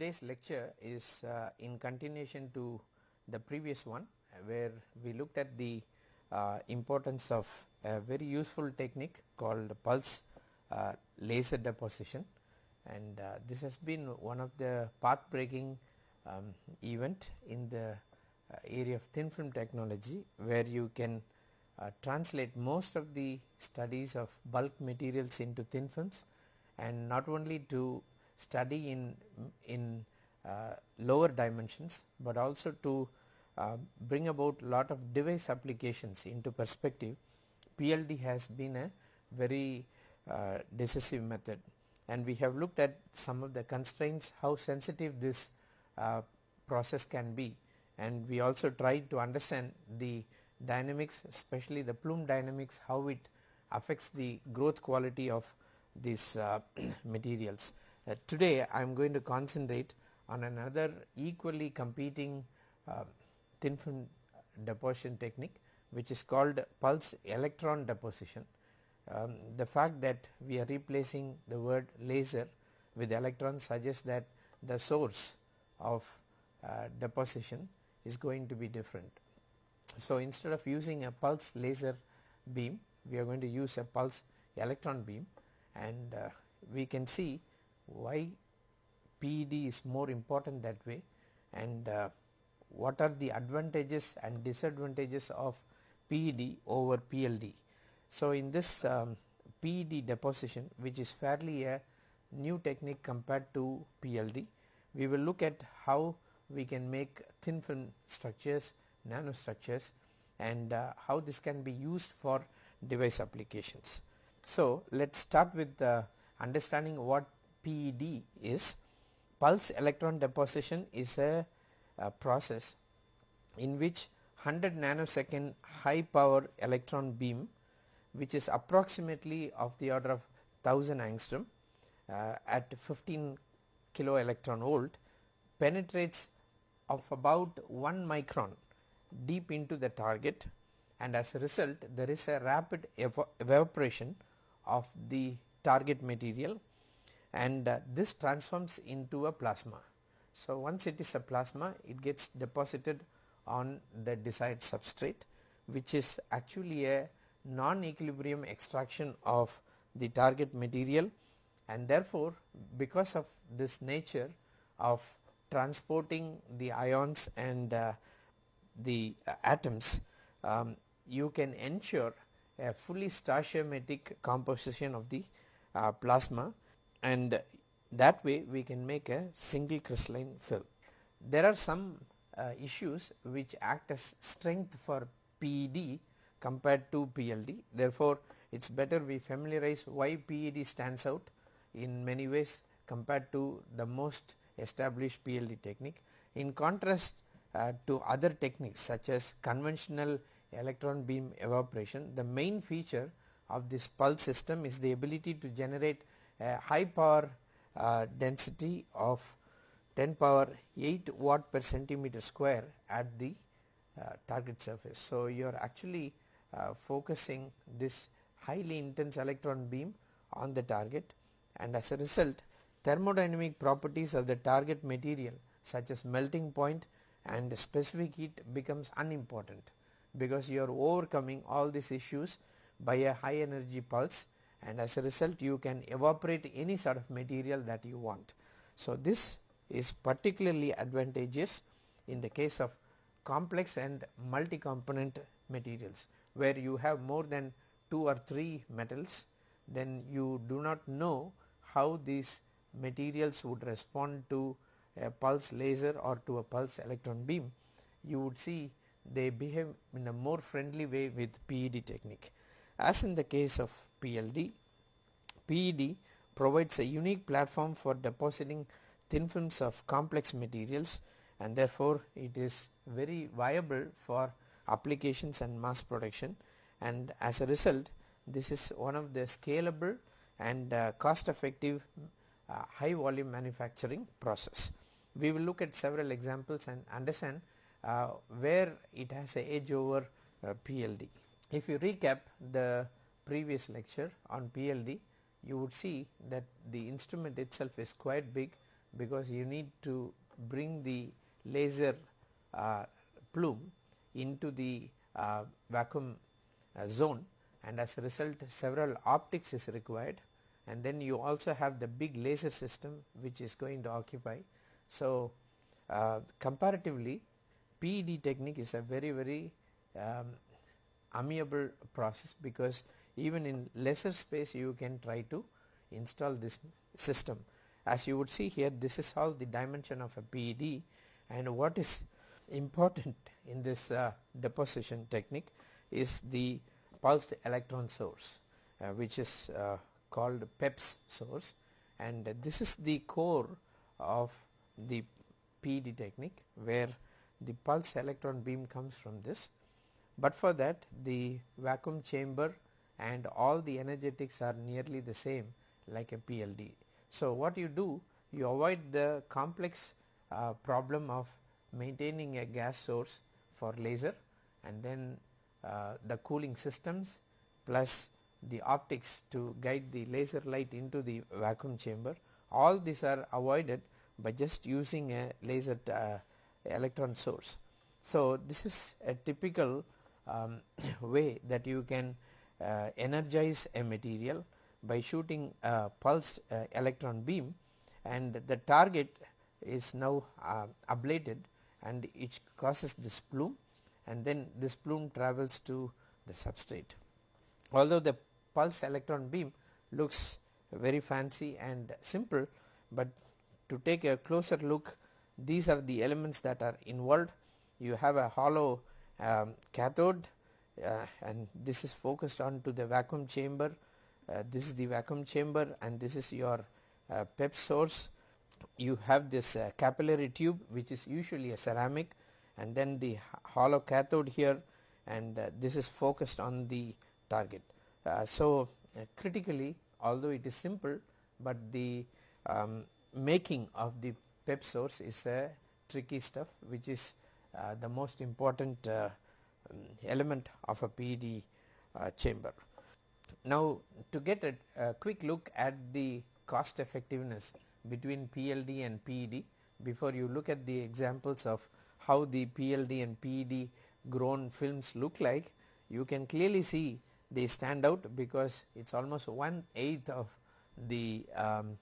today's lecture is uh, in continuation to the previous one where we looked at the uh, importance of a very useful technique called pulse uh, laser deposition. And uh, this has been one of the path breaking um, event in the uh, area of thin film technology where you can uh, translate most of the studies of bulk materials into thin films and not only to study in in uh, lower dimensions but also to uh, bring about lot of device applications into perspective PLD has been a very uh, decisive method and we have looked at some of the constraints how sensitive this uh, process can be and we also tried to understand the dynamics especially the plume dynamics how it affects the growth quality of these uh, materials. Uh, today I am going to concentrate on another equally competing uh, thin film deposition technique which is called pulse electron deposition. Um, the fact that we are replacing the word laser with electron suggests that the source of uh, deposition is going to be different. So, instead of using a pulse laser beam we are going to use a pulse electron beam and uh, we can see why PED is more important that way and uh, what are the advantages and disadvantages of PED over PLD. So, in this um, PED deposition which is fairly a new technique compared to PLD, we will look at how we can make thin film structures, nanostructures and uh, how this can be used for device applications. So, let us start with uh, understanding what PED is. Pulse electron deposition is a, a process in which 100 nanosecond high power electron beam which is approximately of the order of 1000 angstrom uh, at 15 kilo electron volt penetrates of about 1 micron deep into the target and as a result there is a rapid ev evaporation of the target material and uh, this transforms into a plasma. So, once it is a plasma it gets deposited on the desired substrate which is actually a non-equilibrium extraction of the target material and therefore, because of this nature of transporting the ions and uh, the uh, atoms um, you can ensure a fully stoichiometric composition of the uh, plasma and that way we can make a single crystalline film. There are some uh, issues which act as strength for PED compared to PLD therefore, it is better we familiarize why PED stands out in many ways compared to the most established PLD technique. In contrast uh, to other techniques such as conventional electron beam evaporation, the main feature of this pulse system is the ability to generate a high power uh, density of 10 power 8 watt per centimeter square at the uh, target surface. So, you are actually uh, focusing this highly intense electron beam on the target and as a result thermodynamic properties of the target material such as melting point and specific heat becomes unimportant because you are overcoming all these issues by a high energy pulse and as a result you can evaporate any sort of material that you want. So, this is particularly advantageous in the case of complex and multi component materials where you have more than 2 or 3 metals then you do not know how these materials would respond to a pulse laser or to a pulse electron beam. You would see they behave in a more friendly way with PED technique. As in the case of PLD, PED provides a unique platform for depositing thin films of complex materials and therefore, it is very viable for applications and mass production and as a result this is one of the scalable and uh, cost effective uh, high volume manufacturing process. We will look at several examples and understand uh, where it has a edge over uh, PLD. If you recap the previous lecture on PLD, you would see that the instrument itself is quite big because you need to bring the laser uh, plume into the uh, vacuum uh, zone and as a result several optics is required and then you also have the big laser system which is going to occupy. So, uh, comparatively PED technique is a very very um, amiable process because even in lesser space you can try to install this system. As you would see here this is all the dimension of a PED and what is important in this uh, deposition technique is the pulsed electron source uh, which is uh, called PEPS source. And this is the core of the PED technique where the pulse electron beam comes from this. But for that the vacuum chamber and all the energetics are nearly the same like a PLD. So, what you do you avoid the complex uh, problem of maintaining a gas source for laser and then uh, the cooling systems plus the optics to guide the laser light into the vacuum chamber all these are avoided by just using a laser uh, electron source. So, this is a typical um, way that you can energize a material by shooting a pulsed uh, electron beam and the target is now uh, ablated and it causes this plume and then this plume travels to the substrate. Although the pulse electron beam looks very fancy and simple, but to take a closer look these are the elements that are involved. You have a hollow um, cathode uh, and this is focused on to the vacuum chamber. Uh, this is the vacuum chamber and this is your uh, PEP source you have this uh, capillary tube which is usually a ceramic and then the hollow cathode here and uh, this is focused on the target. Uh, so, uh, critically although it is simple, but the um, making of the PEP source is a tricky stuff which is uh, the most important uh, element of a PED chamber. Now, to get a, a quick look at the cost effectiveness between PLD and PED before you look at the examples of how the PLD and PED grown films look like you can clearly see they stand out because it is almost one eighth of the um,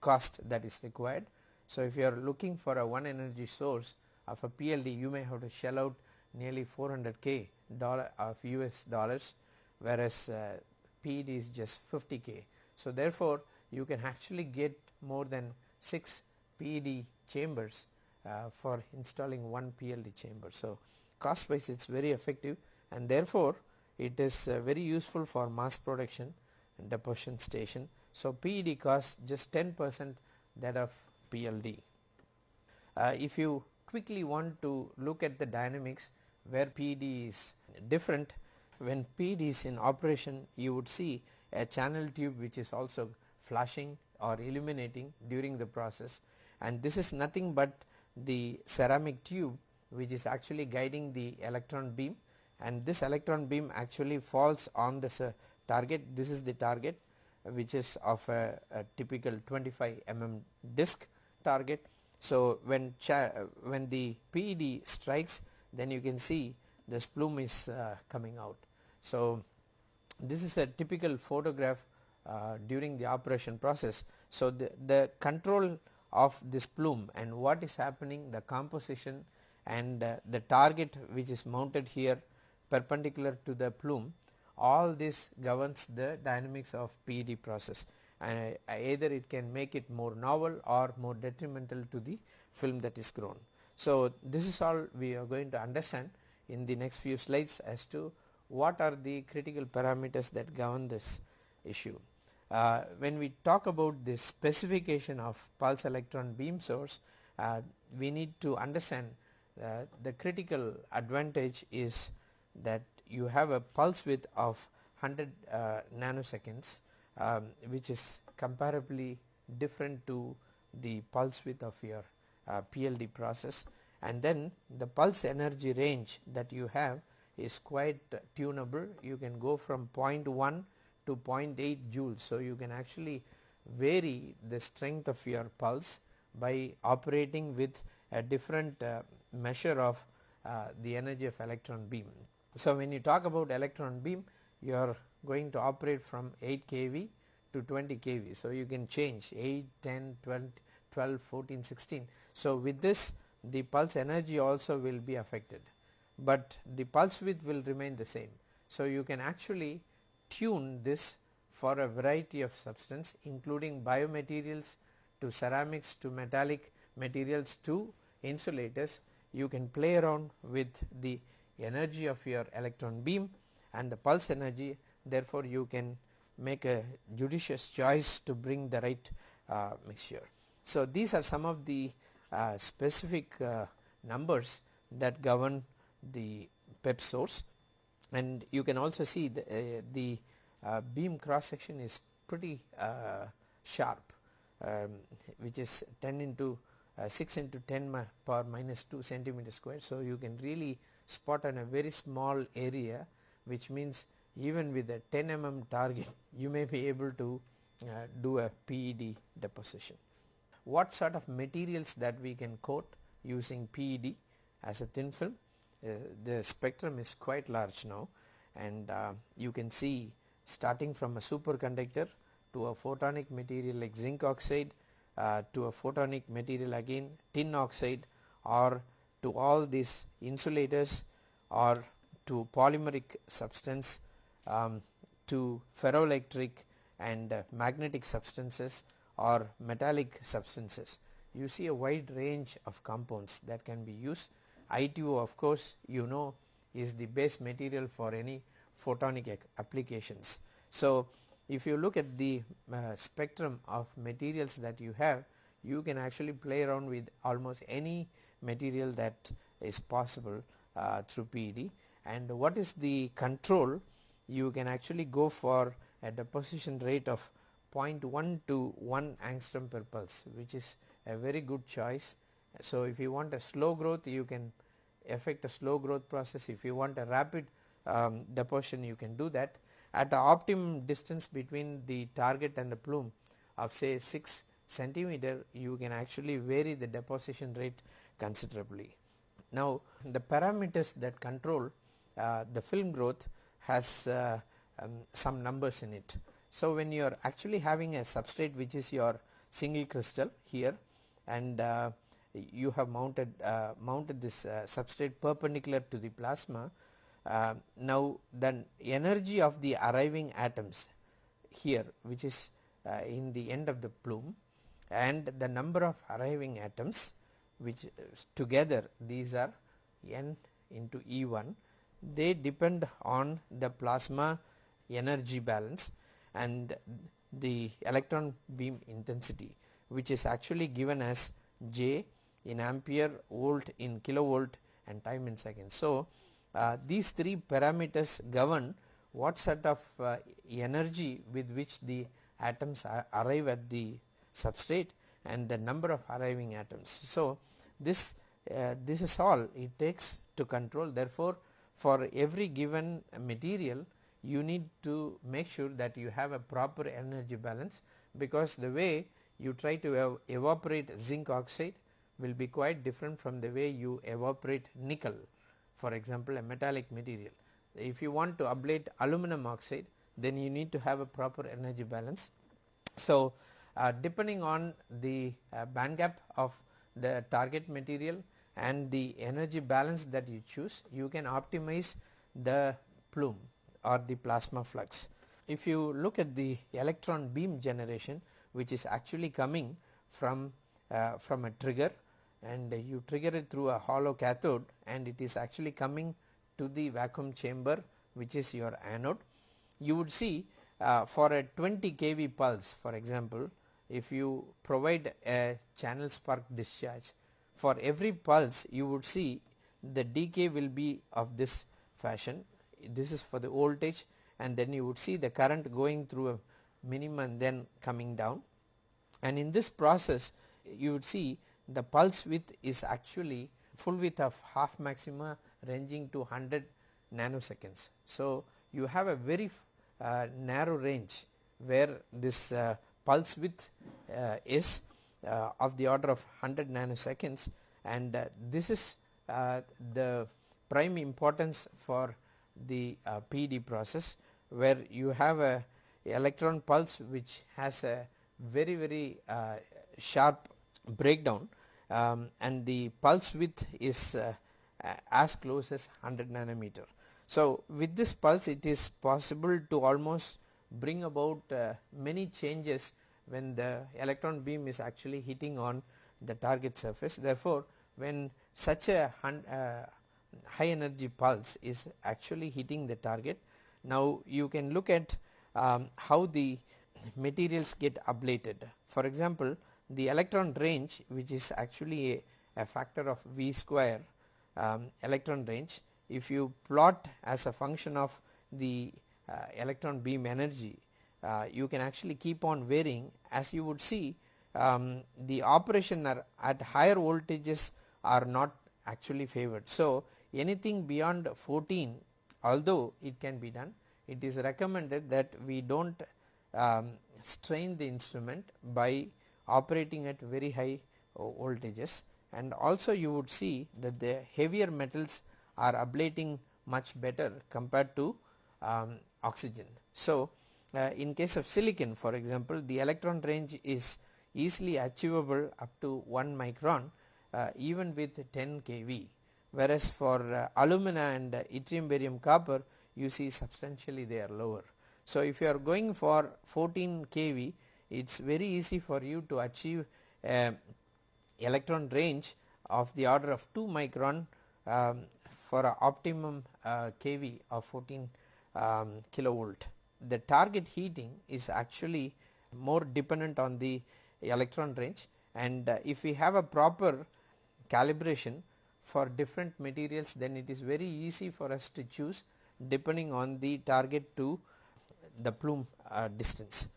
cost that is required. So, if you are looking for a one energy source of a PLD you may have to shell out nearly 400 k dollar of US dollars whereas uh, PED is just 50 k. So, therefore, you can actually get more than 6 PED chambers uh, for installing one PLD chamber. So, cost wise it is very effective and therefore, it is uh, very useful for mass production and deposition station. So, PED costs just 10 percent that of PLD. Uh, if you quickly want to look at the dynamics where PD is different. When PD is in operation you would see a channel tube which is also flashing or illuminating during the process. And this is nothing but the ceramic tube which is actually guiding the electron beam. And this electron beam actually falls on this uh, target. This is the target which is of a, a, typical 25 mm disc target. So, when when the PED strikes then you can see this plume is uh, coming out. So, this is a typical photograph uh, during the operation process. So, the, the control of this plume and what is happening the composition and uh, the target which is mounted here perpendicular to the plume all this governs the dynamics of PED process and uh, either it can make it more novel or more detrimental to the film that is grown. So, this is all we are going to understand in the next few slides as to what are the critical parameters that govern this issue. Uh, when we talk about the specification of pulse electron beam source, uh, we need to understand uh, the critical advantage is that you have a pulse width of 100 uh, nanoseconds um, which is comparably different to the pulse width of your uh, PLD process and then the pulse energy range that you have is quite tunable you can go from 0.1 to 0.8 joules. So, you can actually vary the strength of your pulse by operating with a different uh, measure of uh, the energy of electron beam. So, when you talk about electron beam you are going to operate from 8 kV to 20 kV. So, you can change 8, 10, 12, 12, 14, 16. So, with this the pulse energy also will be affected, but the pulse width will remain the same. So, you can actually tune this for a variety of substance including biomaterials to ceramics to metallic materials to insulators you can play around with the energy of your electron beam and the pulse energy therefore you can make a judicious choice to bring the right uh, mixture. So, these are some of the uh, specific uh, numbers that govern the PEP source and you can also see the, uh, the uh, beam cross section is pretty uh, sharp um, which is 10 into uh, 6 into 10 power minus 2 centimeter square. So, you can really spot on a very small area which means even with a 10 mm target you may be able to do a PED deposition. What sort of materials that we can coat using PED as a thin film? Uh, the spectrum is quite large now and uh, you can see starting from a superconductor to a photonic material like zinc oxide uh, to a photonic material again tin oxide or to all these insulators or to polymeric substance um, to ferroelectric and uh, magnetic substances or metallic substances. You see a wide range of compounds that can be used. ITO of course you know is the base material for any photonic applications. So, if you look at the uh, spectrum of materials that you have you can actually play around with almost any material that is possible uh, through PED and what is the control you can actually go for a deposition rate of 0.1 to 1 angstrom per pulse which is a very good choice. So, if you want a slow growth you can effect a slow growth process if you want a rapid um, deposition you can do that at the optimum distance between the target and the plume of say 6 centimeter you can actually vary the deposition rate considerably. Now the parameters that control uh, the film growth has uh, um, some numbers in it. So when you are actually having a substrate which is your single crystal here and uh, you have mounted uh, mounted this uh, substrate perpendicular to the plasma uh, now the energy of the arriving atoms here which is uh, in the end of the plume and the number of arriving atoms which uh, together these are n into E1 they depend on the plasma energy balance and the electron beam intensity which is actually given as J in ampere volt in kilovolt and time in seconds. So, uh, these three parameters govern what sort of uh, energy with which the atoms arrive at the substrate and the number of arriving atoms. So, this uh, this is all it takes to control therefore, for every given material you need to make sure that you have a proper energy balance because the way you try to ev evaporate zinc oxide will be quite different from the way you evaporate nickel for example a metallic material. If you want to ablate aluminum oxide then you need to have a proper energy balance. So, uh, depending on the uh, band gap of the target material and the energy balance that you choose you can optimize the plume or the plasma flux. If you look at the electron beam generation which is actually coming from uh, from a trigger and you trigger it through a hollow cathode and it is actually coming to the vacuum chamber which is your anode. You would see uh, for a 20 kV pulse for example if you provide a channel spark discharge for every pulse you would see the decay will be of this fashion this is for the voltage and then you would see the current going through a minimum then coming down and in this process you would see the pulse width is actually full width of half maxima ranging to 100 nanoseconds. So, you have a very uh, narrow range where this uh, pulse width uh, is uh, of the order of 100 nanoseconds and uh, this is uh, the prime importance for the uh, PED process where you have a electron pulse which has a very very uh, sharp breakdown um, and the pulse width is uh, as close as 100 nanometer. So, with this pulse it is possible to almost bring about uh, many changes when the electron beam is actually hitting on the target surface. Therefore, when such a uh, high energy pulse is actually hitting the target, now you can look at um, how the materials get ablated. For example, the electron range which is actually a, a factor of V square um, electron range if you plot as a function of the uh, electron beam energy uh, you can actually keep on varying as you would see um, the operation are at higher voltages are not actually favored. So, anything beyond 14 although it can be done it is recommended that we do not um, strain the instrument by operating at very high uh, voltages and also you would see that the heavier metals are ablating much better compared to um, oxygen. So, uh, in case of silicon for example the electron range is easily achievable up to 1 micron uh, even with 10 kV whereas for uh, alumina and uh, yttrium barium copper you see substantially they are lower. So, if you are going for 14 kV it is very easy for you to achieve a electron range of the order of 2 micron um, for a optimum uh, kV of 14 um, kilovolt. The target heating is actually more dependent on the electron range and uh, if we have a proper calibration for different materials then it is very easy for us to choose depending on the target to the plume uh, distance.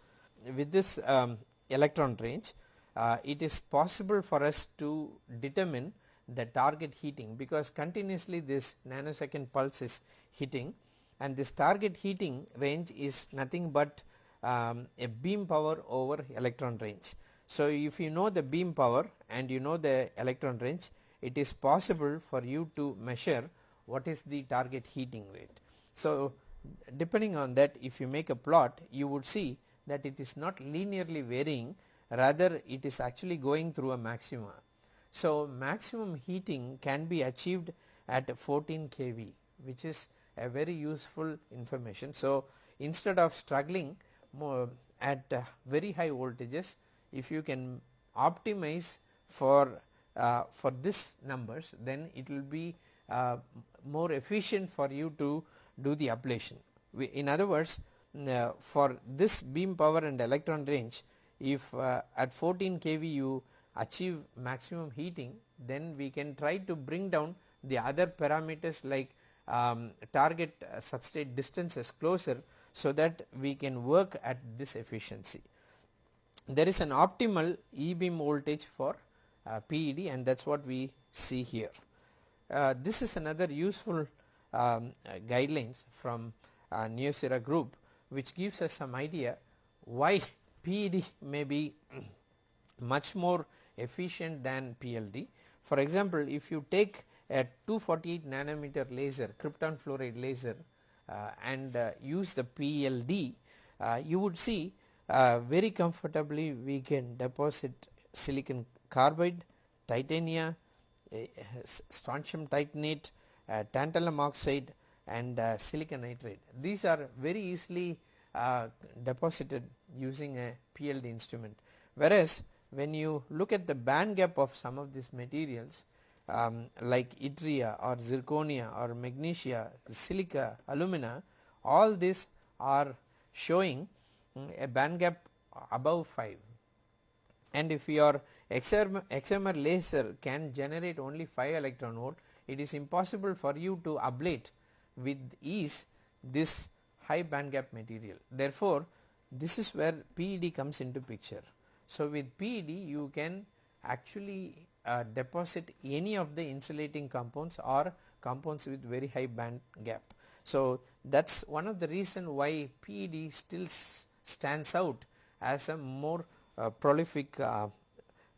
With this um, electron range uh, it is possible for us to determine the target heating because continuously this nanosecond pulse is hitting and this target heating range is nothing but um, a beam power over electron range. So, if you know the beam power and you know the electron range it is possible for you to measure what is the target heating rate. So, depending on that if you make a plot you would see that it is not linearly varying rather it is actually going through a maxima. So, maximum heating can be achieved at 14 kV which is a very useful information. So, instead of struggling at very high voltages if you can optimize for uh, for this numbers then it will be uh, more efficient for you to do the ablation. We, in other words uh, for this beam power and electron range if uh, at 14 kV you achieve maximum heating then we can try to bring down the other parameters like um, target uh, substrate distances closer so that we can work at this efficiency. There is an optimal E beam voltage for PED and that is what we see here. Uh, this is another useful um, uh, guidelines from uh, Neocera group which gives us some idea why PED may be much more efficient than PLD. For example, if you take a 248 nanometer laser krypton fluoride laser uh, and uh, use the PLD, uh, you would see uh, very comfortably we can deposit silicon carbide, titania, strontium titanate, uh, tantalum oxide and uh, silicon nitride. These are very easily deposited using a PLD instrument whereas when you look at the band gap of some of these materials um, like yttria or zirconia or magnesia, silica, alumina all these are showing um, a band gap above 5 and if your excimer laser can generate only 5 electron volt it is impossible for you to ablate with ease this high band gap material. Therefore, this is where PED comes into picture. So, with PED you can actually uh, deposit any of the insulating compounds or compounds with very high band gap. So, that is one of the reason why PED still stands out as a more uh, prolific uh,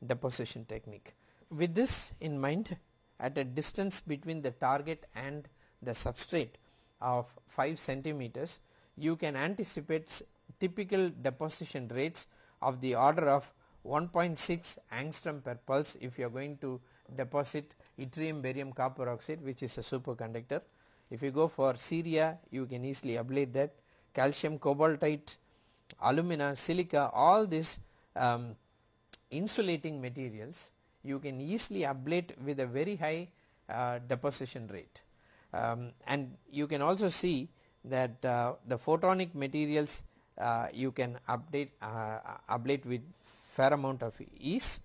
deposition technique. With this in mind at a distance between the target and the substrate of 5 centimeters you can anticipate typical deposition rates of the order of 1.6 angstrom per pulse if you are going to deposit yttrium barium copper oxide which is a superconductor. If you go for ceria you can easily ablate that calcium cobaltite alumina silica all these um, insulating materials you can easily ablate with a very high uh, deposition rate. Um, and you can also see that uh, the photonic materials uh, you can update uh, ablate with fair amount of ease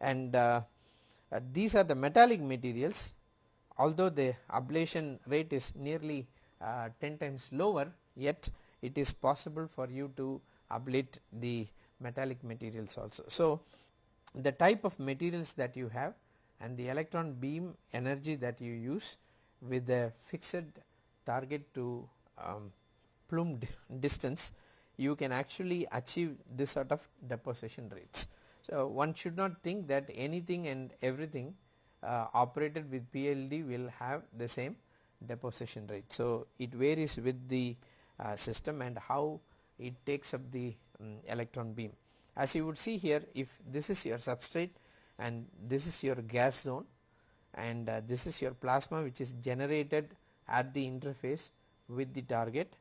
and uh, uh, these are the metallic materials although the ablation rate is nearly 10 times lower yet it is possible for you to ablate the metallic materials also. So, the type of materials that you have and the electron beam energy that you use with a fixed target to um, plume distance you can actually achieve this sort of deposition rates. So, one should not think that anything and everything uh, operated with PLD will have the same deposition rate. So, it varies with the uh, system and how it takes up the um, electron beam. As you would see here if this is your substrate and this is your gas zone and uh, this is your plasma which is generated at the interface with the target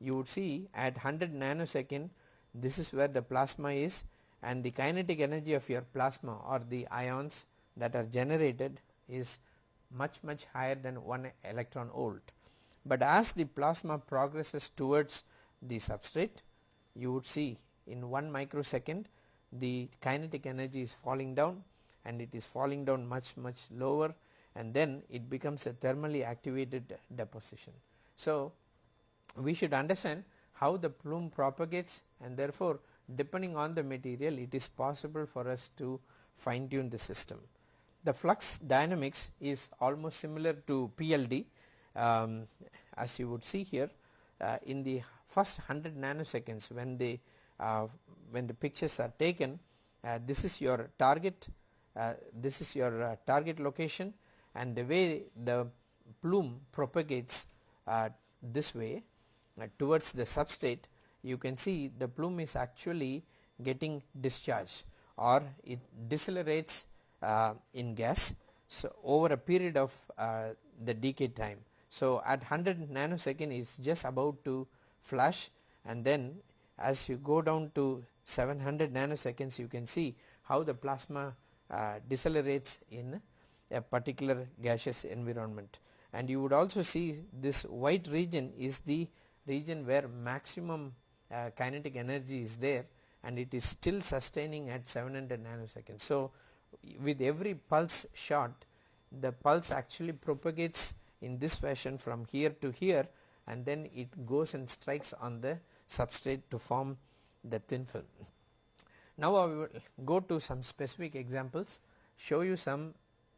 you would see at 100 nanosecond this is where the plasma is and the kinetic energy of your plasma or the ions that are generated is much much higher than 1 electron volt. But as the plasma progresses towards the substrate you would see in 1 microsecond the kinetic energy is falling down and it is falling down much much lower and then it becomes a thermally activated deposition. So, we should understand how the plume propagates and therefore depending on the material it is possible for us to fine tune the system. The flux dynamics is almost similar to PLD um, as you would see here uh, in the first 100 nanoseconds when the when the pictures are taken uh, this is your target uh, this is your uh, target location and the way the plume propagates uh, this way uh, towards the substrate you can see the plume is actually getting discharged or it decelerates uh, in gas so over a period of uh, the decay time. So, at 100 nanosecond is just about to flash and then as you go down to 700 nanoseconds you can see how the plasma uh, decelerates in a particular gaseous environment and you would also see this white region is the region where maximum uh, kinetic energy is there and it is still sustaining at 700 nanoseconds. So, with every pulse shot the pulse actually propagates in this fashion from here to here and then it goes and strikes on the substrate to form the thin film. Now, I will go to some specific examples show you some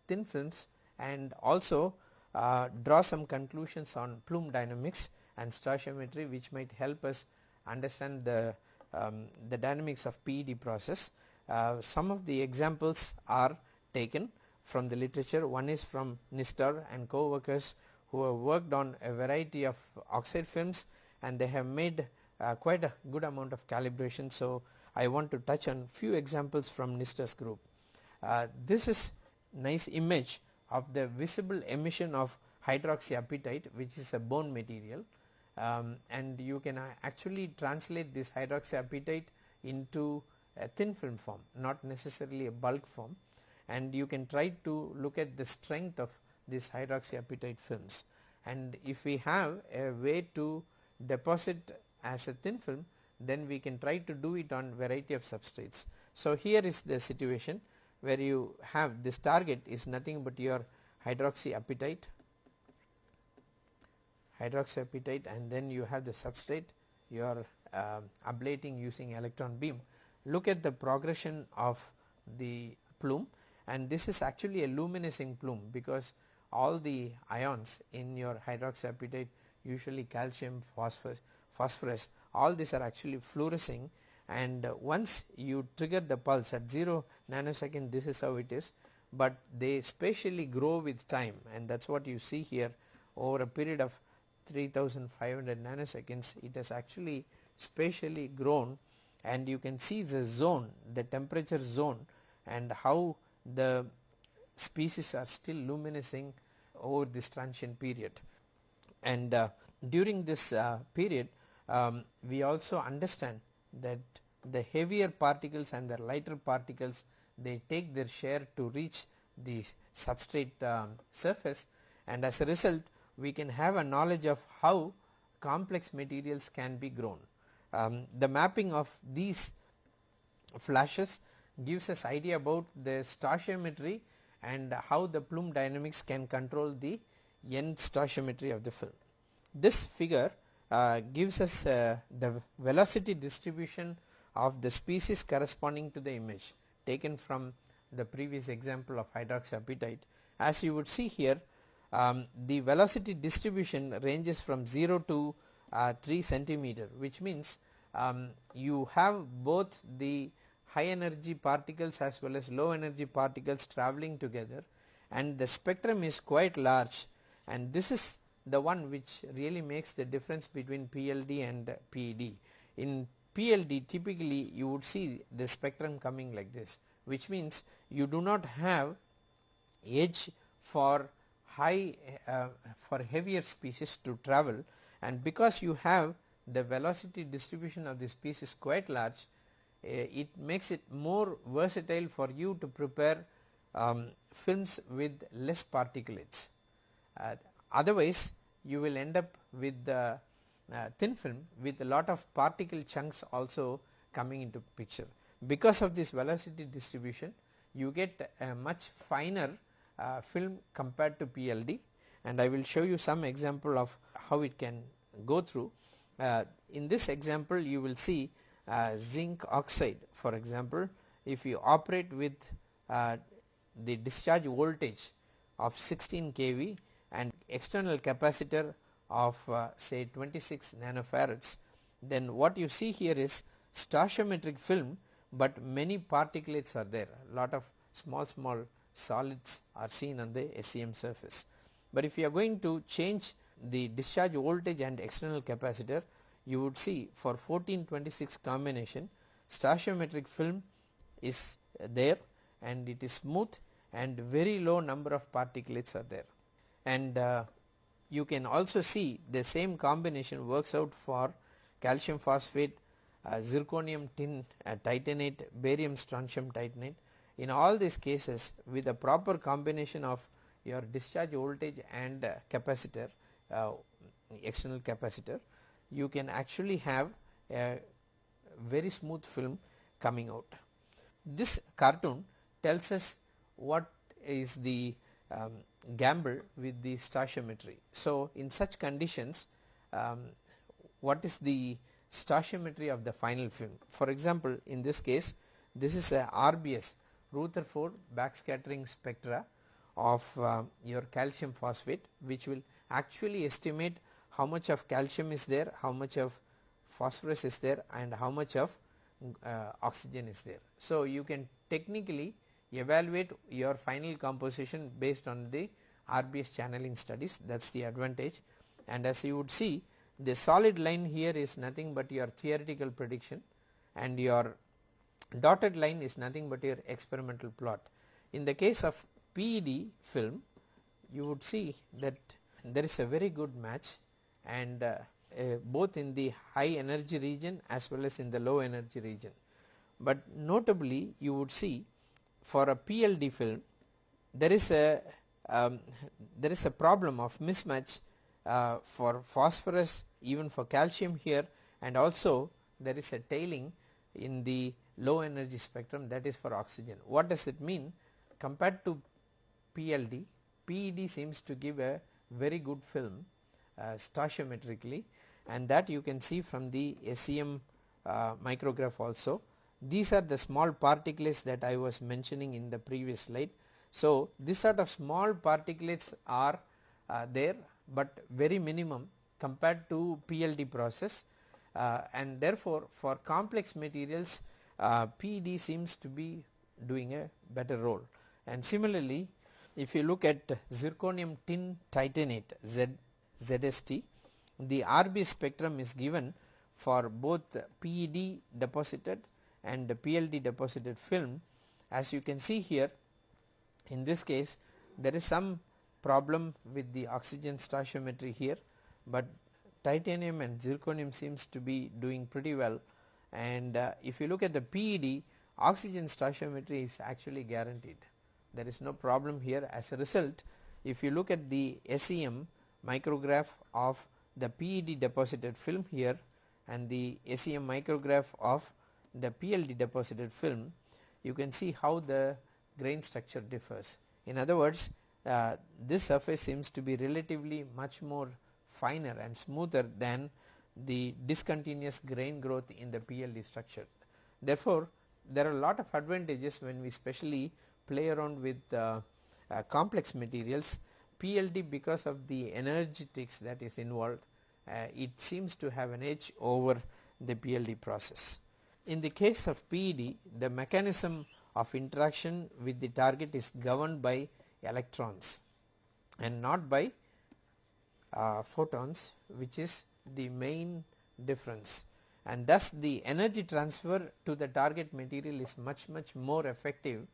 thin films and also uh, draw some conclusions on plume dynamics and stoichiometry which might help us understand the, um, the dynamics of PED process. Uh, some of the examples are taken from the literature one is from Nistor and co-workers who have worked on a variety of oxide films and they have made uh, quite a good amount of calibration. So, I want to touch on few examples from Nistor's group. Uh, this is nice image of the visible emission of hydroxyapatite which is a bone material um, and you can uh, actually translate this hydroxyapatite into a thin film form not necessarily a bulk form and you can try to look at the strength of this hydroxyapatite films and if we have a way to deposit as a thin film then we can try to do it on variety of substrates. So, here is the situation where you have this target is nothing but your hydroxyapatite hydroxyapatite and then you have the substrate you are uh, ablating using electron beam. Look at the progression of the plume and this is actually a luminescing plume because all the ions in your hydroxyapatite usually calcium phosphorus phosphorus all these are actually fluorescing and uh, once you trigger the pulse at 0 nanosecond this is how it is but they spatially grow with time and that is what you see here. Over a period of 3500 nanoseconds it has actually spatially grown and you can see the zone the temperature zone and how the species are still luminescing over this transient period. And uh, during this uh, period um, we also understand that the heavier particles and the lighter particles they take their share to reach the substrate um, surface and as a result we can have a knowledge of how complex materials can be grown. Um, the mapping of these flashes gives us idea about the stoichiometry and how the plume dynamics can control the end stoichiometry of the film. This figure gives us uh, the velocity distribution of the species corresponding to the image taken from the previous example of hydroxyapatite. As you would see here um, the velocity distribution ranges from 0 to uh, 3 centimeter which means um, you have both the high energy particles as well as low energy particles traveling together and the spectrum is quite large and this is the one which really makes the difference between PLD and PED. In PLD typically you would see the spectrum coming like this which means you do not have edge for high uh, for heavier species to travel and because you have the velocity distribution of the species quite large uh, it makes it more versatile for you to prepare um, films with less particulates. Uh, otherwise you will end up with the uh, thin film with a lot of particle chunks also coming into picture. Because of this velocity distribution you get a much finer uh, film compared to PLD and I will show you some example of how it can go through. Uh, in this example you will see uh, zinc oxide for example if you operate with uh, the discharge voltage of 16 kV and external capacitor of uh, say 26 nanofarads then what you see here is stoichiometric film but many particulates are there lot of small small solids are seen on the SEM surface. But if you are going to change the discharge voltage and external capacitor you would see for 1426 combination stoichiometric film is there and it is smooth and very low number of particulates are there and uh, you can also see the same combination works out for calcium phosphate, uh, zirconium tin uh, titanate, barium strontium titanate. In all these cases with a proper combination of your discharge voltage and uh, capacitor uh, external capacitor you can actually have a very smooth film coming out. This cartoon tells us what is the um, gamble with the stoichiometry. So, in such conditions um, what is the stoichiometry of the final film. For example, in this case this is a RBS Rutherford backscattering spectra of uh, your calcium phosphate which will actually estimate how much of calcium is there, how much of phosphorus is there and how much of uh, oxygen is there. So, you can technically evaluate your final composition based on the RBS channeling studies that is the advantage and as you would see the solid line here is nothing but your theoretical prediction and your dotted line is nothing but your experimental plot. In the case of PED film you would see that there is a very good match and uh, uh, both in the high energy region as well as in the low energy region. But notably you would see for a PLD film there is a um, there is a problem of mismatch uh, for phosphorus even for calcium here and also there is a tailing in the low energy spectrum that is for oxygen. What does it mean compared to PLD PED seems to give a very good film uh, stoichiometrically and that you can see from the SEM uh, micrograph also these are the small particulates that I was mentioning in the previous slide. So, this sort of small particulates are uh, there, but very minimum compared to PLD process uh, and therefore for complex materials uh, PED seems to be doing a better role and similarly if you look at zirconium tin titanate Z, ZST the RB spectrum is given for both PED deposited and the PLD deposited film. As you can see here in this case there is some problem with the oxygen stoichiometry here, but titanium and zirconium seems to be doing pretty well. And uh, if you look at the PED oxygen stoichiometry is actually guaranteed. There is no problem here. As a result if you look at the SEM micrograph of the PED deposited film here and the SEM micrograph of the PLD deposited film you can see how the grain structure differs. In other words uh, this surface seems to be relatively much more finer and smoother than the discontinuous grain growth in the PLD structure. Therefore, there are a lot of advantages when we specially play around with uh, uh, complex materials PLD because of the energetics that is involved uh, it seems to have an edge over the PLD process. In the case of PED the mechanism of interaction with the target is governed by electrons and not by uh, photons which is the main difference and thus the energy transfer to the target material is much much more effective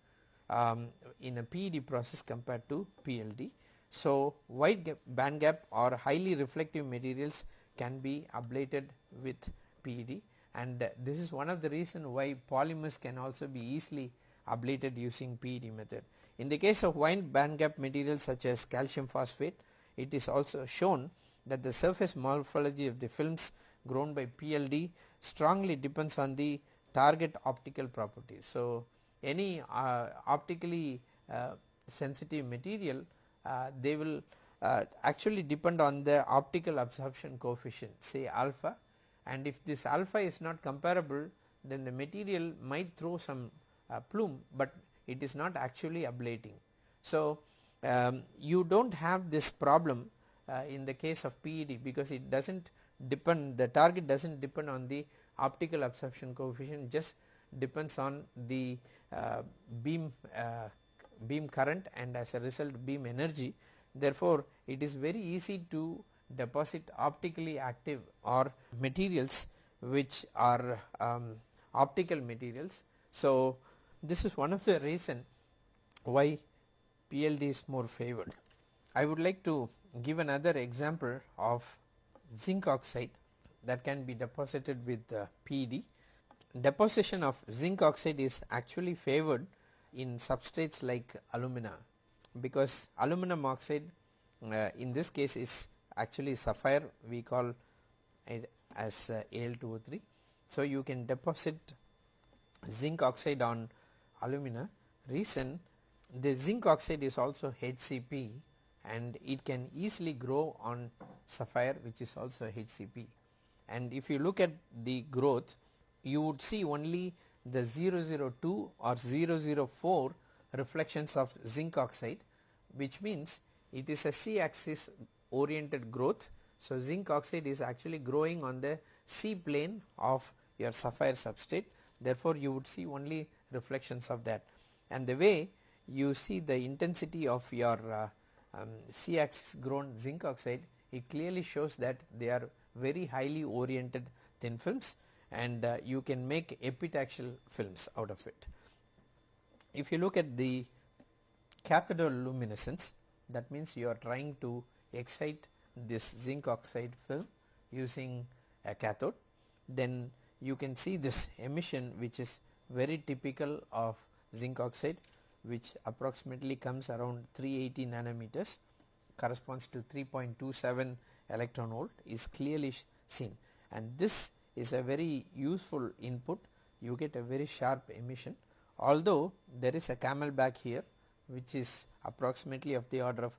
um, in a PED process compared to PLD. So, wide gap band gap or highly reflective materials can be ablated with PED and this is one of the reason why polymers can also be easily ablated using PED method. In the case of wide band gap materials such as calcium phosphate it is also shown that the surface morphology of the films grown by PLD strongly depends on the target optical properties. So, any uh, optically uh, sensitive material uh, they will uh, actually depend on the optical absorption coefficient say alpha and if this alpha is not comparable then the material might throw some uh, plume, but it is not actually ablating. So, um, you do not have this problem uh, in the case of PED because it does not depend the target does not depend on the optical absorption coefficient just depends on the uh, beam uh, beam current and as a result beam energy. Therefore, it is very easy to deposit optically active or materials which are um, optical materials. So, this is one of the reason why PLD is more favored. I would like to give another example of zinc oxide that can be deposited with uh, PED. Deposition of zinc oxide is actually favored in substrates like alumina because aluminum oxide uh, in this case is actually sapphire we call it as uh, Al2O3. So, you can deposit zinc oxide on alumina reason the zinc oxide is also HCP and it can easily grow on sapphire which is also HCP and if you look at the growth you would see only the 002 or 004 reflections of zinc oxide which means it is a C axis oriented growth. So, zinc oxide is actually growing on the C plane of your sapphire substrate therefore, you would see only reflections of that and the way you see the intensity of your uh, um, C axis grown zinc oxide it clearly shows that they are very highly oriented thin films and uh, you can make epitaxial films out of it. If you look at the cathode luminescence that means you are trying to excite this zinc oxide film using a cathode. Then you can see this emission which is very typical of zinc oxide which approximately comes around 380 nanometers corresponds to 3.27 electron volt is clearly seen. And this is a very useful input. You get a very sharp emission. Although there is a camelback here which is approximately of the order of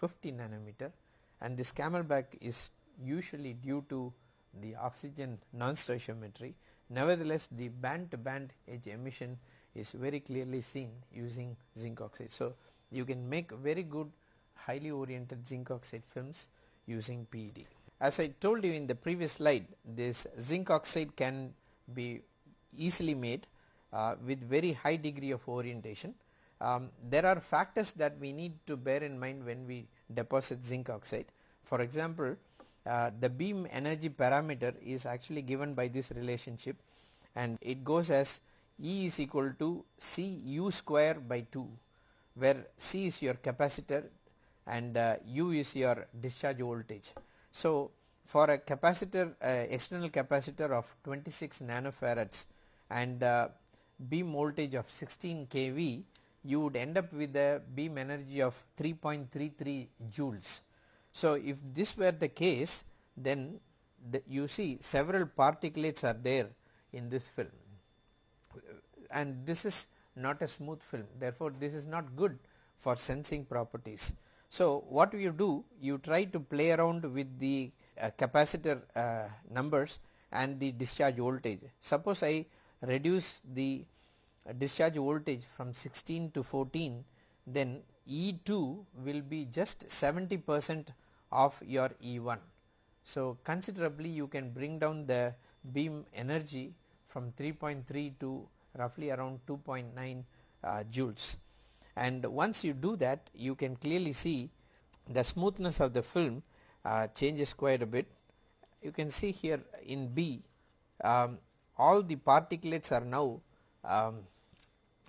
550 nanometer and this camelback is usually due to the oxygen non-stoichiometry. Nevertheless, the band to band edge emission is very clearly seen using zinc oxide. So, you can make very good highly oriented zinc oxide films using PED. as I told you in the previous slide this zinc oxide can be easily made uh, with very high degree of orientation. Um, there are factors that we need to bear in mind when we deposit zinc oxide. For example, uh, the beam energy parameter is actually given by this relationship and it goes as E is equal to C U square by 2 where C is your capacitor and uh, U is your discharge voltage. So, for a capacitor uh, external capacitor of 26 nanofarads and uh, beam voltage of 16 kV you would end up with a beam energy of 3.33 joules. So, if this were the case then the you see several particulates are there in this film and this is not a smooth film therefore, this is not good for sensing properties. So, what you do you try to play around with the uh, capacitor uh, numbers and the discharge voltage. Suppose I reduce the discharge voltage from 16 to 14 then E2 will be just 70 percent of your E1. So, considerably you can bring down the beam energy from 3.3 to roughly around 2.9 uh, joules and once you do that you can clearly see the smoothness of the film uh, changes quite a bit. You can see here in B um, all the particulates are now um,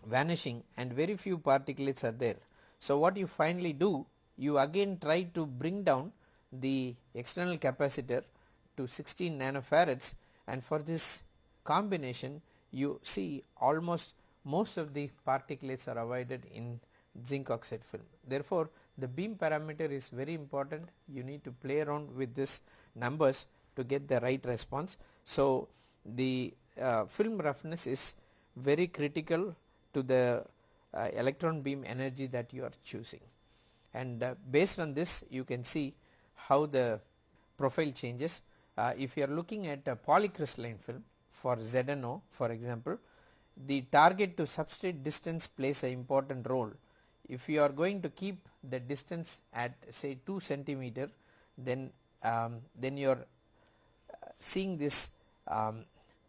vanishing and very few particulates are there. So, what you finally do you again try to bring down the external capacitor to 16 nanofarads and for this combination you see almost most of the particulates are avoided in zinc oxide film. Therefore, the beam parameter is very important you need to play around with this numbers to get the right response. So, the uh, film roughness is very critical to the uh, electron beam energy that you are choosing and uh, based on this you can see how the profile changes. Uh, if you are looking at a polycrystalline film for ZNO for example, the target to substrate distance plays an important role. If you are going to keep the distance at say 2 centimeter then um, then you are uh, seeing this um,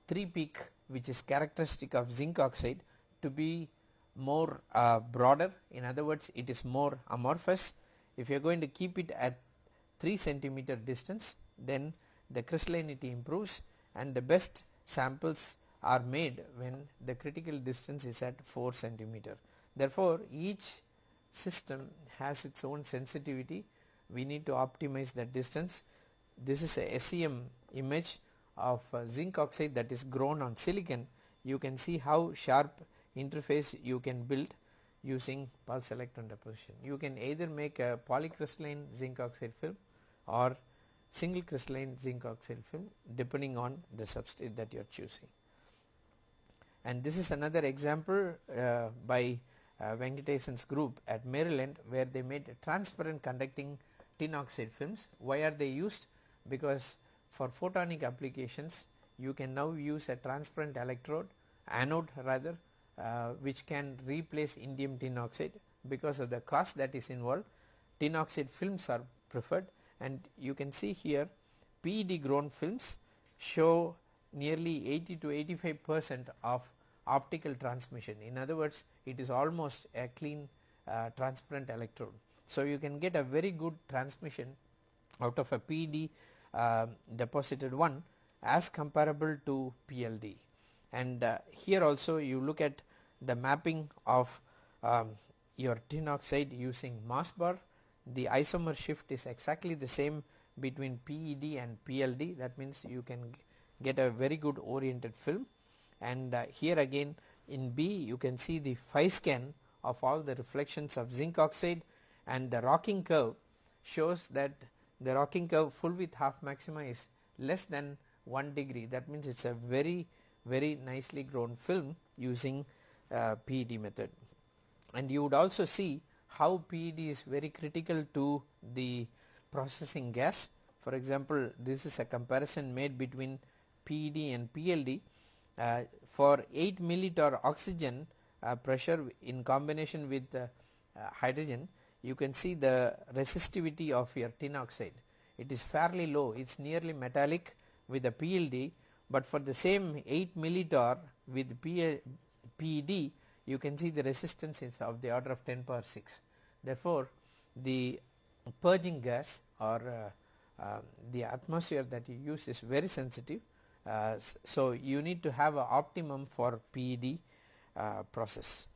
3 peak which is characteristic of zinc oxide to be more uh, broader in other words it is more amorphous. If you are going to keep it at 3 centimeter distance then the crystallinity improves and the best samples are made when the critical distance is at 4 centimeter. Therefore, each system has its own sensitivity we need to optimize that distance. This is a SEM image of uh, zinc oxide that is grown on silicon you can see how sharp interface you can build using pulse electron deposition. You can either make a polycrystalline zinc oxide film or single crystalline zinc oxide film depending on the substrate that you are choosing. And this is another example uh, by uh, Venkatesan's group at Maryland where they made transparent conducting tin oxide films. Why are they used? Because for photonic applications you can now use a transparent electrode anode rather uh, which can replace indium tin oxide because of the cost that is involved. Tin oxide films are preferred and you can see here PED grown films show nearly 80 to 85 percent of optical transmission. In other words it is almost a clean uh, transparent electrode. So, you can get a very good transmission out of a PED uh, deposited one as comparable to PLD and uh, here also you look at the mapping of um, your tin oxide using Mössbauer. The isomer shift is exactly the same between PED and PLD that means you can get a very good oriented film. And uh, here again in B you can see the phi scan of all the reflections of zinc oxide. And the rocking curve shows that the rocking curve full width half maxima is less than 1 degree. That means it is a very very nicely grown film using uh, PED method. And you would also see how PED is very critical to the processing gas. For example, this is a comparison made between PED and PLD. Uh, for 8 millitorr oxygen uh, pressure in combination with uh, hydrogen, you can see the resistivity of your tin oxide. it is fairly low it is nearly metallic with the PLD but for the same 8 millitorr with PED you can see the resistance is of the order of 10 power 6. Therefore, the purging gas or uh, uh, the atmosphere that you use is very sensitive. Uh, so, you need to have a optimum for PED uh, process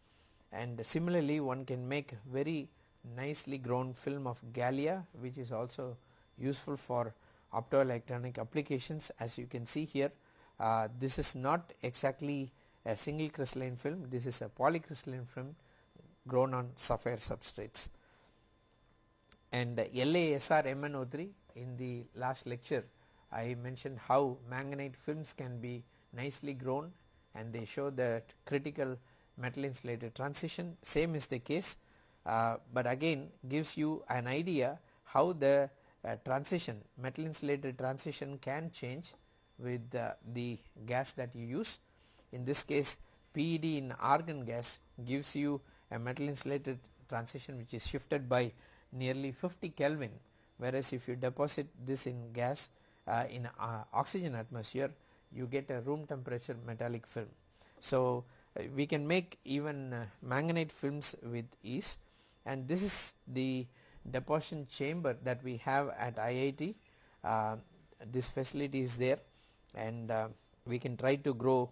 and similarly one can make very nicely grown film of Gallia which is also useful for optoelectronic applications as you can see here uh, this is not exactly a single crystalline film this is a polycrystalline film grown on sapphire substrates. And uh, LASR MnO3 in the last lecture I mentioned how manganite films can be nicely grown and they show that critical metal insulated transition. Same is the case uh, but again gives you an idea how the uh, transition metal insulated transition can change with uh, the gas that you use in this case PED in argon gas gives you a metal insulated transition which is shifted by nearly 50 Kelvin whereas if you deposit this in gas uh, in uh, oxygen atmosphere you get a room temperature metallic film. So, uh, we can make even uh, manganite films with ease and this is the deposition chamber that we have at IIT. Uh, this facility is there and uh, we can try to grow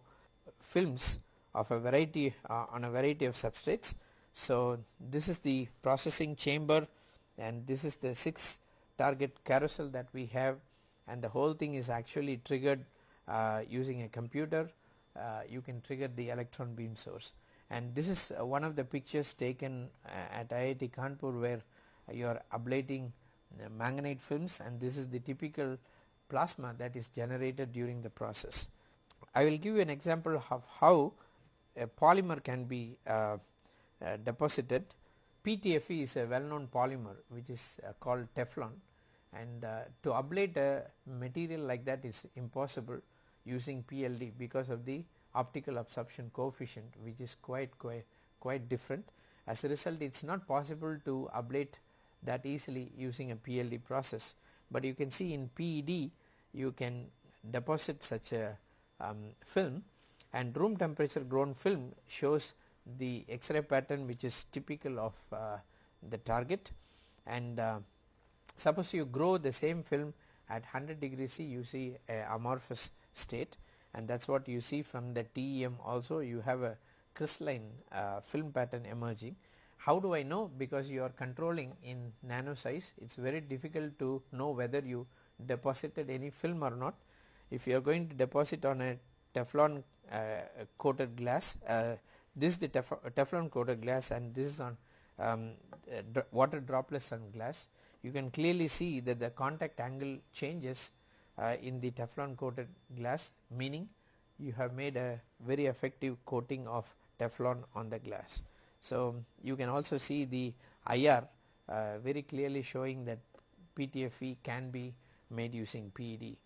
films of a variety uh, on a variety of substrates. So, this is the processing chamber and this is the 6 target carousel that we have and the whole thing is actually triggered uh, using a computer uh, you can trigger the electron beam source and this is uh, one of the pictures taken uh, at IIT Kanpur where you are ablating manganite films and this is the typical plasma that is generated during the process. I will give you an example of how a polymer can be uh, uh, deposited. PTFE is a well known polymer which is uh, called Teflon and to ablate a material like that is impossible using PLD because of the optical absorption coefficient which is quite quite quite different. As a result it is not possible to ablate that easily using a PLD process, but you can see in PED you can deposit such a um, film and room temperature grown film shows the X-ray pattern which is typical of uh, the target and uh, suppose you grow the same film at 100 degrees C you see a amorphous state and that is what you see from the TEM also you have a crystalline uh, film pattern emerging. How do I know? Because you are controlling in nano size it is very difficult to know whether you deposited any film or not. If you are going to deposit on a Teflon uh, coated glass, uh, this is the tef Teflon coated glass and this is on um, uh, water droplets on glass. You can clearly see that the contact angle changes uh, in the Teflon coated glass meaning you have made a very effective coating of Teflon on the glass. So, you can also see the IR uh, very clearly showing that PTFE can be made using PED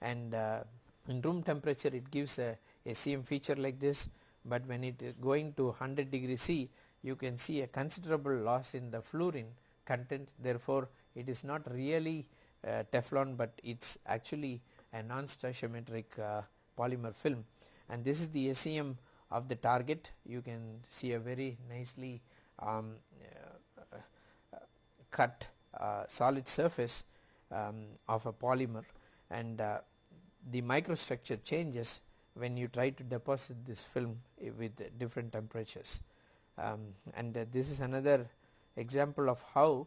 and uh, in room temperature it gives a SEM feature like this. But when it is going to 100 degree C you can see a considerable loss in the fluorine content. Therefore it is not really uh, Teflon but it is actually a non-stoichiometric uh, polymer film. And this is the SEM of the target. You can see a very nicely um, uh, uh cut uh, solid surface um, of a polymer and uh, the microstructure changes when you try to deposit this film with different temperatures. Um, and uh, this is another example of how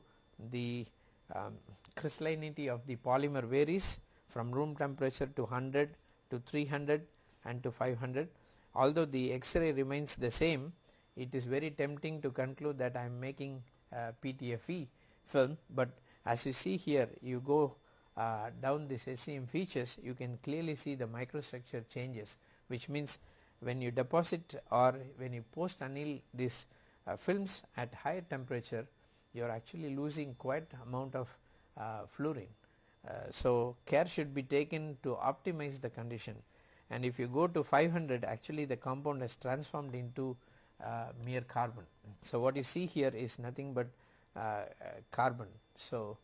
the um, crystallinity of the polymer varies from room temperature to 100 to 300 and to 500 although the x-ray remains the same it is very tempting to conclude that I am making uh, PTFE film. But as you see here you go uh, down this SEM features you can clearly see the microstructure changes which means when you deposit or when you post anneal these uh, films at higher temperature you are actually losing quite amount of uh, fluorine. Uh, so, care should be taken to optimize the condition and if you go to 500 actually the compound has transformed into uh, mere carbon. So, what you see here is nothing but carbon. So,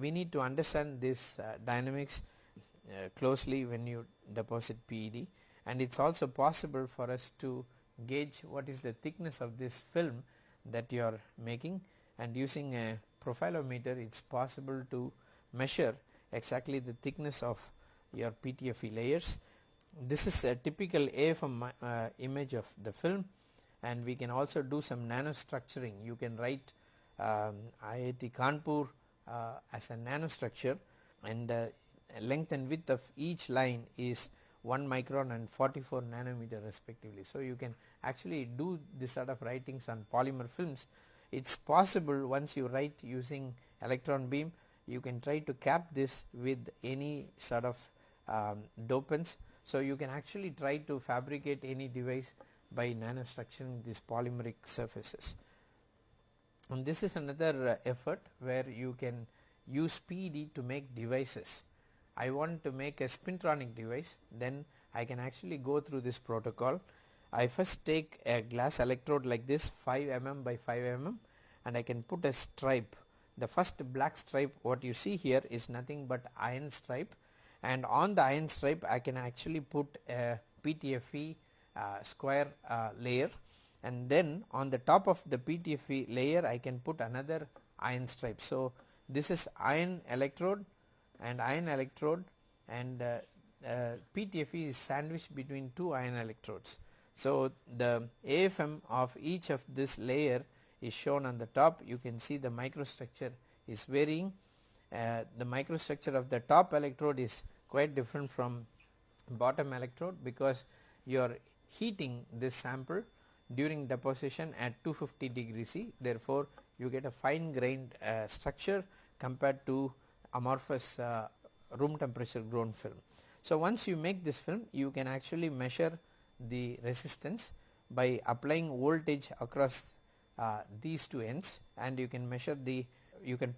we need to understand this uh, dynamics uh, closely when you deposit PED and it is also possible for us to gauge what is the thickness of this film that you are making and using a profilometer it is possible to measure exactly the thickness of your PTFE layers. This is a typical AFM uh, image of the film and we can also do some nanostructuring. You can write um, IIT Kanpur uh, as a nanostructure and uh, length and width of each line is 1 micron and 44 nanometer respectively. So, you can actually do this sort of writings on polymer films. It is possible once you write using electron beam you can try to cap this with any sort of um, dopants. So, you can actually try to fabricate any device by nanostructuring these polymeric surfaces. And this is another uh, effort where you can use PED to make devices. I want to make a spintronic device then I can actually go through this protocol. I first take a glass electrode like this 5 mm by 5 mm and I can put a stripe. The first black stripe what you see here is nothing but iron stripe and on the iron stripe I can actually put a PTFE uh, square uh, layer and then on the top of the PTFE layer I can put another iron stripe. So, this is iron electrode and iron electrode and uh, uh, PTFE is sandwiched between two iron electrodes. So, the AFM of each of this layer is shown on the top you can see the microstructure is varying uh, the microstructure of the top electrode is quite different from bottom electrode because you are heating this sample during deposition at 250 degree C therefore, you get a fine grained uh, structure compared to amorphous uh, room temperature grown film. So, once you make this film you can actually measure the resistance by applying voltage across uh, these two ends and you can measure the you can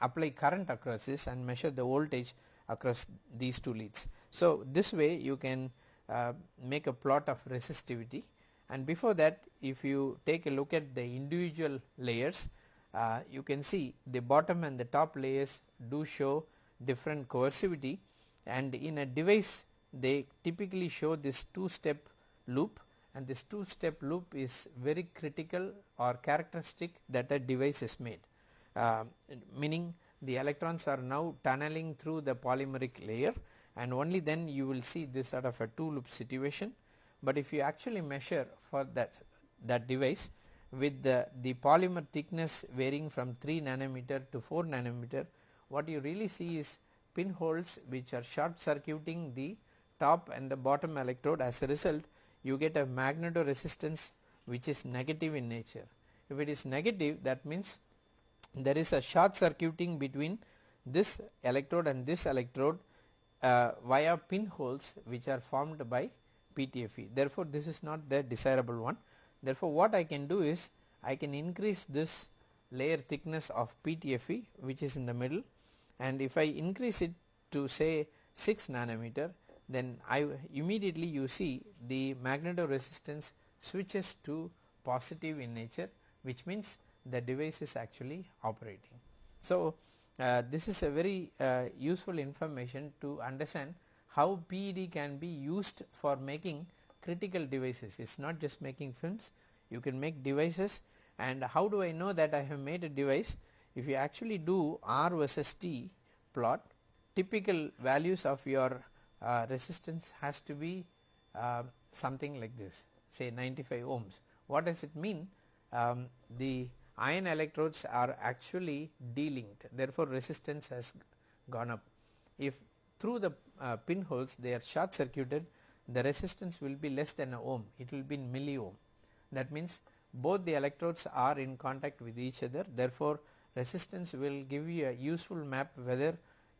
apply current across this and measure the voltage across these two leads. So, this way you can uh, make a plot of resistivity and before that if you take a look at the individual layers uh, you can see the bottom and the top layers do show different coercivity. And in a device they typically show this two step loop. And this two step loop is very critical or characteristic that a device is made. Uh, meaning the electrons are now tunneling through the polymeric layer. And only then you will see this sort of a two loop situation. But if you actually measure for that that device with the, the polymer thickness varying from 3 nanometer to 4 nanometer what you really see is pinholes which are short circuiting the top and the bottom electrode as a result you get a magnetoresistance which is negative in nature. If it is negative that means there is a short circuiting between this electrode and this electrode uh, via pinholes which are formed by PTFE. Therefore, this is not the desirable one. Therefore, what I can do is I can increase this layer thickness of PTFE which is in the middle and if I increase it to say 6 nanometer then I immediately you see the magnetoresistance switches to positive in nature which means the device is actually operating. So, uh, this is a very uh, useful information to understand how PED can be used for making critical devices. It is not just making films, you can make devices and how do I know that I have made a device? If you actually do R versus T plot, typical values of your uh, resistance has to be uh, something like this say 95 ohms. What does it mean? Um, the iron electrodes are actually delinked therefore, resistance has gone up. If through the uh, pinholes they are short circuited the resistance will be less than a ohm it will be in milli ohm that means both the electrodes are in contact with each other therefore, resistance will give you a useful map whether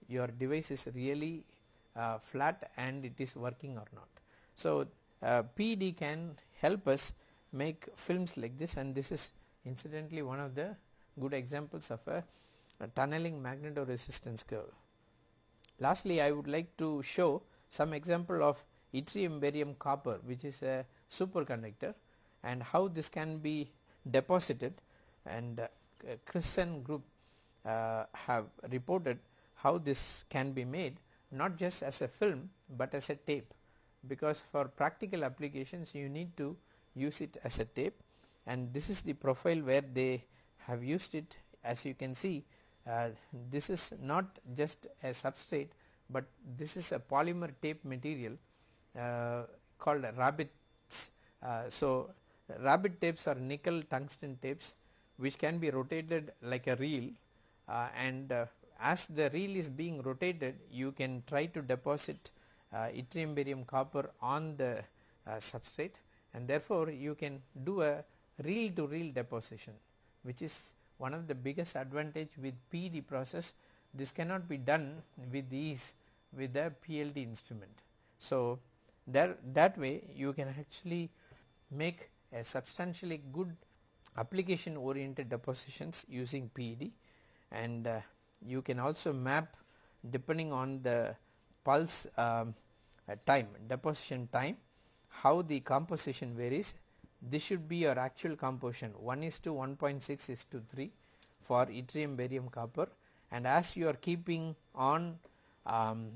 your device is really uh, flat and it is working or not. So, uh, PED can help us make films like this and this is incidentally one of the good examples of a, a tunneling magnetoresistance curve. Lastly, I would like to show some example of yttrium barium copper which is a superconductor and how this can be deposited. And uh, Christen group uh, have reported how this can be made not just as a film but as a tape. Because for practical applications you need to use it as a tape. And this is the profile where they have used it. As you can see uh, this is not just a substrate but this is a polymer tape material uh, called RABiTS. Uh, so, rabbit tapes are nickel tungsten tapes which can be rotated like a reel uh, and uh, as the reel is being rotated you can try to deposit yttrium barium copper on the substrate and therefore you can do a reel to reel deposition which is one of the biggest advantage with PED process this cannot be done with ease with the PLD instrument. So, there that way you can actually make a substantially good application oriented depositions using PED and uh, you can also map depending on the pulse um, uh, time deposition time how the composition varies this should be your actual composition. 1 is to 1.6 is to 3 for yttrium barium copper. And as you are keeping on um,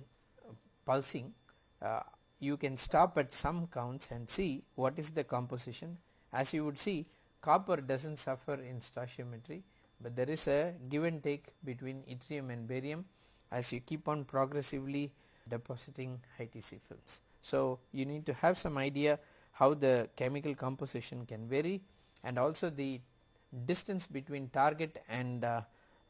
pulsing uh, you can stop at some counts and see what is the composition. As you would see copper does not suffer in stoichiometry but there is a give and take between yttrium and barium as you keep on progressively depositing high TC films. So, you need to have some idea how the chemical composition can vary and also the distance between target and uh,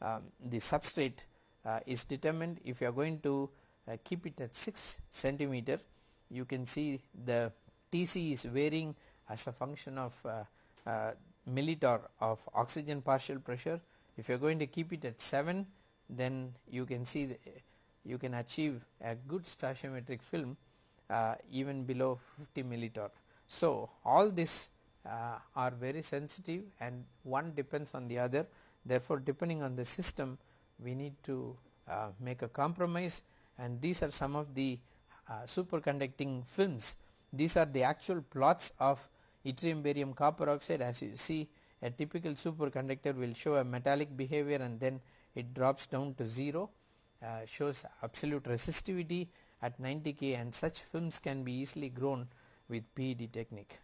um, the substrate uh, is determined if you are going to uh, keep it at 6 centimeter you can see the TC is varying as a function of uh, uh, millitorr of oxygen partial pressure if you are going to keep it at 7 then you can see you can achieve a good stoichiometric film uh, even below 50 millitorr. So, all this uh, are very sensitive and one depends on the other. Therefore, depending on the system we need to uh, make a compromise. And these are some of the uh, superconducting films. These are the actual plots of yttrium barium copper oxide. As you see a typical superconductor will show a metallic behavior and then it drops down to 0 uh, shows absolute resistivity at 90 K and such films can be easily grown with PED technique.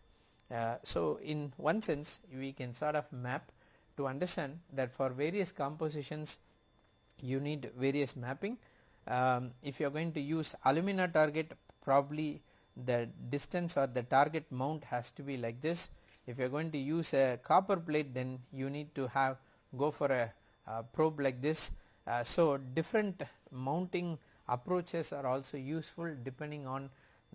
Uh, so, in one sense we can sort of map to understand that for various compositions you need various mapping. Um, if you are going to use alumina target probably the distance or the target mount has to be like this. If you are going to use a copper plate then you need to have go for a, probe like this. Uh, so, different mounting approaches are also useful depending on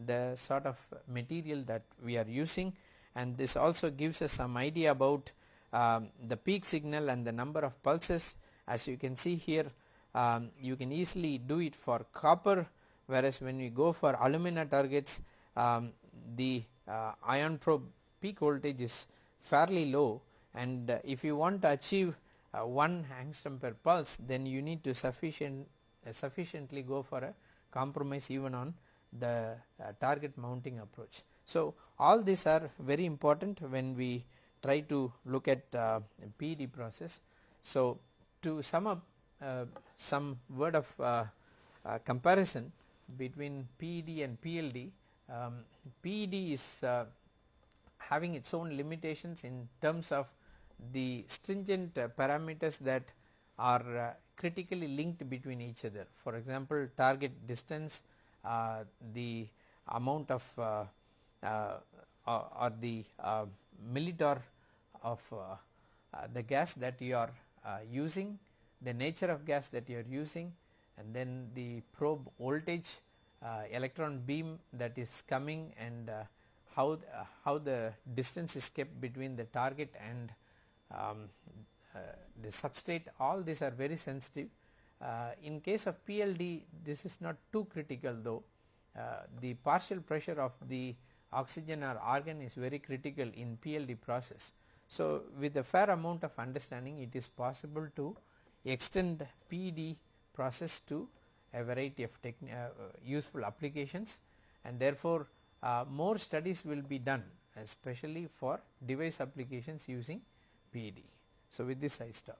the sort of material that we are using. And this also gives us some idea about um, the peak signal and the number of pulses. As you can see here um, you can easily do it for copper whereas when we go for alumina targets um, the uh, ion probe peak voltage is fairly low. And uh, if you want to achieve uh, 1 angstrom per pulse then you need to sufficient uh, sufficiently go for a compromise even on the uh, target mounting approach. So, all these are very important when we try to look at uh, PED process. So, to sum up uh, some word of uh, uh, comparison between PED and PLD, um, PED is uh, having its own limitations in terms of the stringent parameters that are critically linked between each other. For example, target distance, the amount of uh, uh, or the millitorr of the gas that you are using, the nature of gas that you are using and then the probe voltage electron beam that is coming and how, uh, how the distance is kept between the target and um, uh, the substrate all these are very sensitive uh, in case of PLD this is not too critical though uh, the partial pressure of the oxygen or argon is very critical in PLD process. So, with a fair amount of understanding it is possible to extend PD process to a variety of uh, useful applications and therefore, uh, more studies will be done especially for device applications using PD. So, with this I stop.